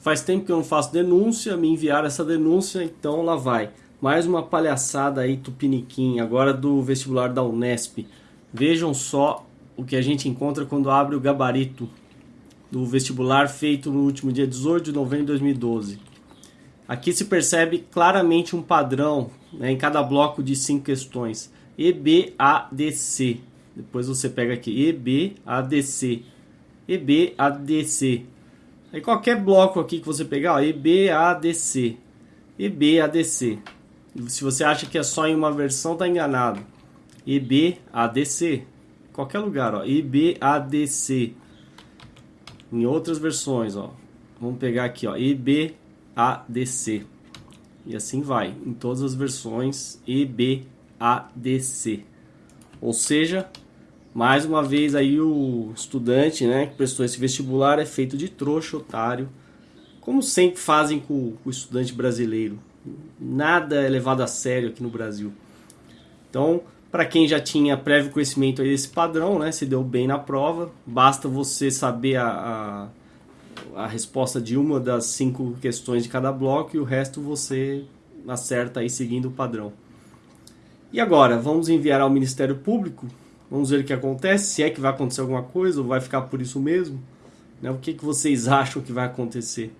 Faz tempo que eu não faço denúncia, me enviaram essa denúncia, então lá vai. Mais uma palhaçada aí, tupiniquim, agora do vestibular da Unesp. Vejam só o que a gente encontra quando abre o gabarito do vestibular feito no último dia 18 de novembro de 2012. Aqui se percebe claramente um padrão né, em cada bloco de cinco questões. EBADC. Depois você pega aqui EBADC. EBADC. Aí qualquer bloco aqui que você pegar, ó, EBADC. EBADC. Se você acha que é só em uma versão, tá enganado. EBADC. Qualquer lugar, ó. EBADC. Em outras versões, ó. Vamos pegar aqui, ó. EBADC. E assim vai, em todas as versões EBADC. Ou seja, mais uma vez aí o estudante, né, que prestou esse vestibular é feito de trouxa, otário, como sempre fazem com, com o estudante brasileiro. Nada é levado a sério aqui no Brasil. Então, para quem já tinha prévio conhecimento desse padrão, né, se deu bem na prova, basta você saber a, a, a, resposta de uma das cinco questões de cada bloco e o resto você acerta aí seguindo o padrão. E agora, vamos enviar ao Ministério Público, vamos ver o que acontece, se é que vai acontecer alguma coisa ou vai ficar por isso mesmo. Né? O que, que vocês acham que vai acontecer?